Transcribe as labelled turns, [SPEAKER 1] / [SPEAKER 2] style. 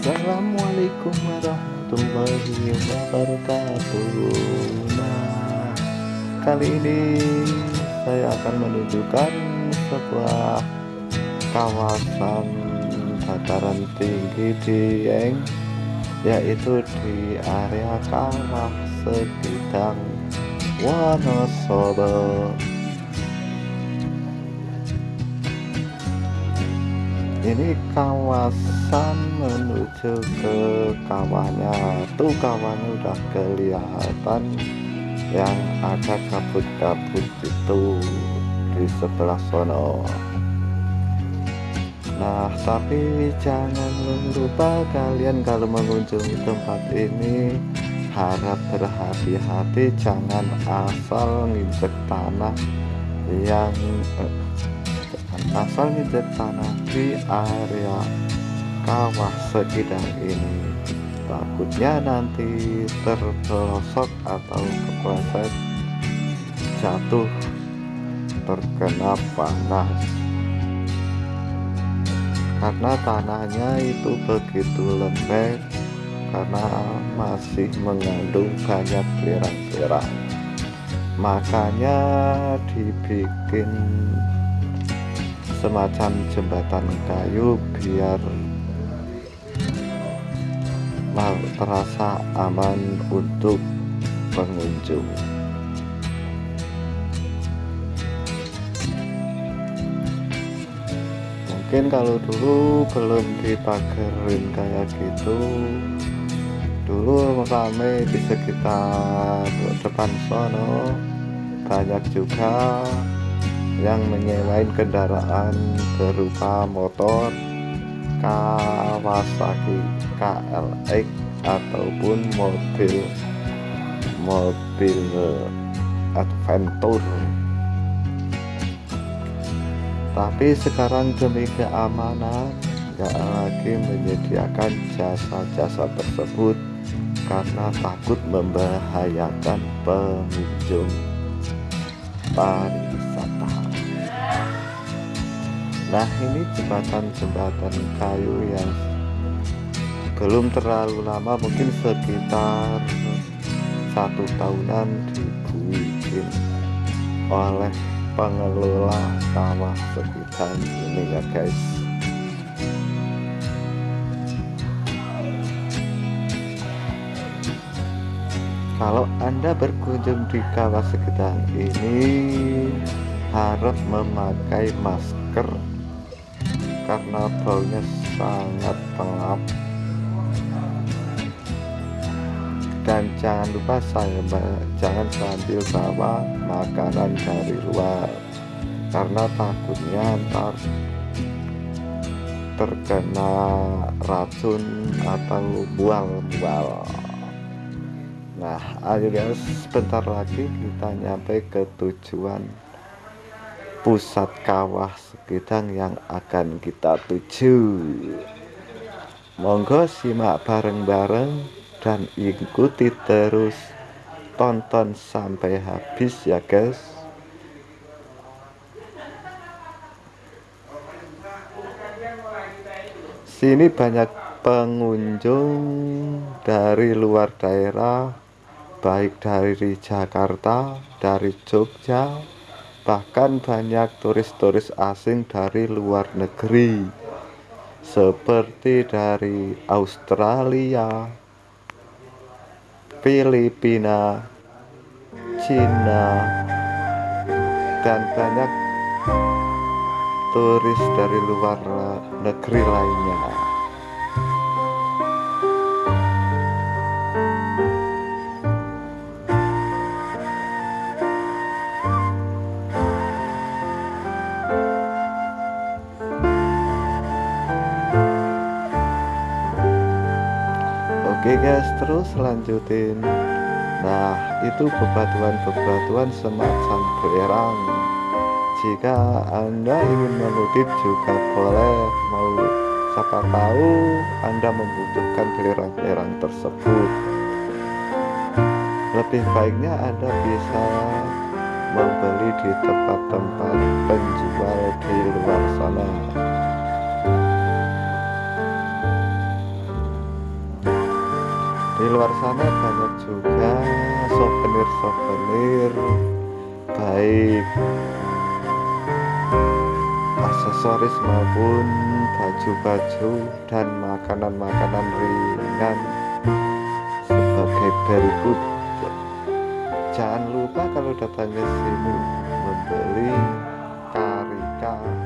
[SPEAKER 1] Assalamualaikum warahmatullahi wabarakatuh. Nah kali ini saya akan menunjukkan sebuah kawasan dataran tinggi di Eng yaitu di area kawah Segidang Wonosobo ini kawasan menuju ke kawahnya. Tuh kawahnya udah kelihatan yang ada kabut-kabut itu di sebelah sono. Nah tapi jangan lupa kalian kalau mengunjungi tempat ini harap berhati-hati. Jangan asal nginjek tanah yang eh, asal nginjek tanah di area kawah segidang ini takutnya nanti terpelosok atau kepleset jatuh terkena panas. Karena tanahnya itu begitu lembek karena masih mengandung banyak lerang-lerang makanya dibikin semacam jembatan kayu biar terasa aman untuk pengunjung. Mungkin kalau dulu belum dipagerin kayak gitu dulu ramai di sekitar depan sono banyak juga yang menyewain kendaraan berupa motor Kawasaki KLX ataupun mobil mobil adventure. Tapi sekarang demi keamanan nggak lagi menyediakan jasa-jasa tersebut karena takut membahayakan pengunjung nah ini jembatan-jembatan kayu yang belum terlalu lama mungkin sekitar satu tahunan dibuat oleh pengelola kawah sekitar ini ya guys. Kalau anda berkunjung di kawah sekitar ini harap memakai masker karena baunya sangat pengap dan jangan lupa saya jangan sambil bawa makanan dari luar karena takutnya ntar terkena racun atau bual-bual. Nah ayo guys sebentar lagi kita nyampe ke tujuan pusat kawah segedang yang akan kita tuju. Monggo simak bareng-bareng dan ikuti terus. Tonton sampai habis ya guys. Sini banyak pengunjung dari luar daerah baik dari Jakarta dari Jogja bahkan banyak turis-turis asing dari luar negeri seperti dari Australia Filipina Cina dan banyak turis dari luar negeri lainnya Oke guys terus lanjutin. Nah itu bebatuan-bebatuan semacam belerang Jika anda ingin mengutip juga boleh. Mau siapa tahu anda membutuhkan belerang-belerang tersebut. Lebih baiknya anda bisa membeli di tempat-tempat penjual di luar sana luar sana banyak juga souvenir-souvenir baik aksesoris maupun baju-baju dan makanan-makanan ringan sebagai berikut jangan lupa kalau datang ke sini membeli karika